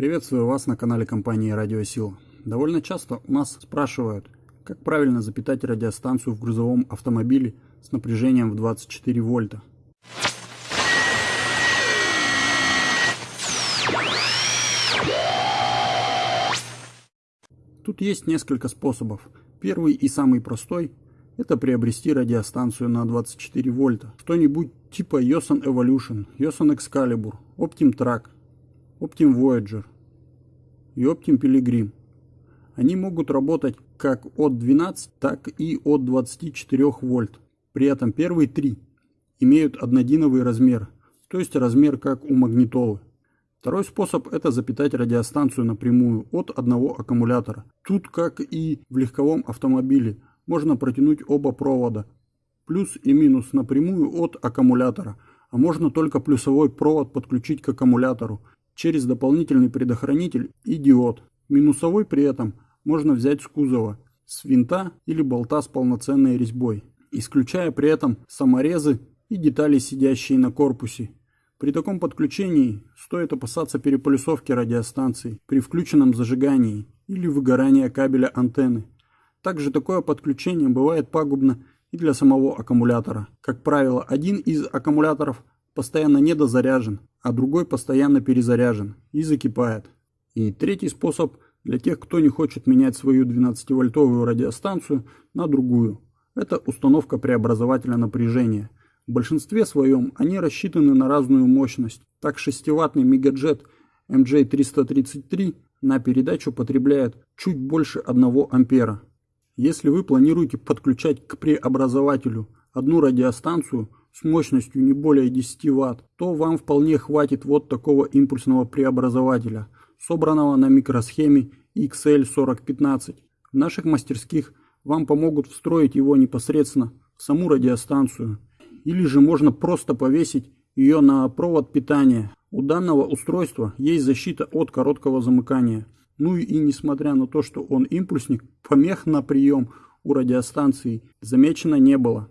Приветствую вас на канале компании Радиосила. Довольно часто у нас спрашивают, как правильно запитать радиостанцию в грузовом автомобиле с напряжением в 24 вольта. Тут есть несколько способов. Первый и самый простой – это приобрести радиостанцию на 24 вольта. Что-нибудь типа Yosan Evolution, Yosan Excalibur, Optim Track, Optim Voyager и Optim Pilgrim. Они могут работать как от 12, так и от 24 вольт. При этом первые три имеют однодиновый размер, то есть размер как у магнитолы. Второй способ – это запитать радиостанцию напрямую от одного аккумулятора. Тут, как и в легковом автомобиле, можно протянуть оба провода, плюс и минус напрямую от аккумулятора, а можно только плюсовой провод подключить к аккумулятору через дополнительный предохранитель и диод. Минусовой при этом можно взять с кузова, с винта или болта с полноценной резьбой, исключая при этом саморезы и детали, сидящие на корпусе. При таком подключении стоит опасаться переполюсовки радиостанции при включенном зажигании или выгорания кабеля антенны. Также такое подключение бывает пагубно и для самого аккумулятора. Как правило, один из аккумуляторов постоянно недозаряжен, а другой постоянно перезаряжен и закипает. И третий способ для тех, кто не хочет менять свою 12-вольтовую радиостанцию на другую. Это установка преобразователя напряжения – в большинстве своем они рассчитаны на разную мощность. Так 6-ваттный мегаджет MJ333 на передачу потребляет чуть больше 1 ампера. Если вы планируете подключать к преобразователю одну радиостанцию с мощностью не более 10 Вт, то вам вполне хватит вот такого импульсного преобразователя, собранного на микросхеме XL4015. В наших мастерских вам помогут встроить его непосредственно в саму радиостанцию – или же можно просто повесить ее на провод питания. У данного устройства есть защита от короткого замыкания. Ну и несмотря на то, что он импульсник, помех на прием у радиостанции замечено не было.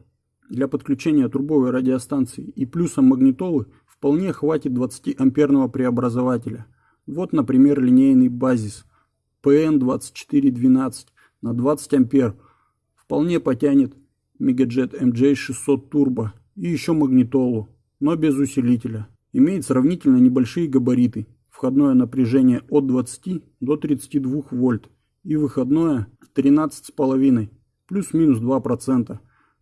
Для подключения трубовой радиостанции и плюсом магнитолы вполне хватит 20 амперного преобразователя. Вот, например, линейный базис PN2412 на 20 ампер вполне потянет Megajet MJ600 Turbo и еще магнитолу, но без усилителя. Имеет сравнительно небольшие габариты, входное напряжение от 20 до 32 вольт и выходное 13,5 плюс-минус 2%.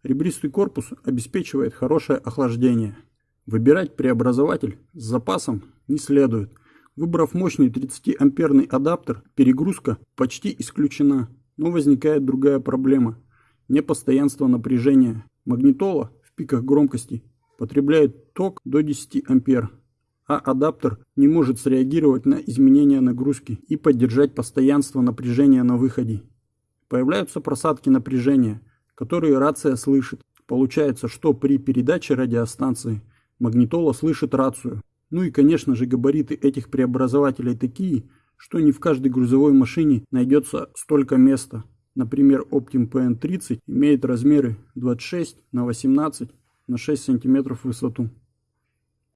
Ребристый корпус обеспечивает хорошее охлаждение. Выбирать преобразователь с запасом не следует. Выбрав мощный 30-амперный адаптер, перегрузка почти исключена, но возникает другая проблема – непостоянство напряжения. Магнитола пиках громкости потребляет ток до 10 ампер, а адаптер не может среагировать на изменения нагрузки и поддержать постоянство напряжения на выходе. Появляются просадки напряжения, которые рация слышит. Получается, что при передаче радиостанции магнитола слышит рацию. Ну и конечно же габариты этих преобразователей такие, что не в каждой грузовой машине найдется столько места. Например, Optim PN30 имеет размеры 26 на 18 на 6 см высоту.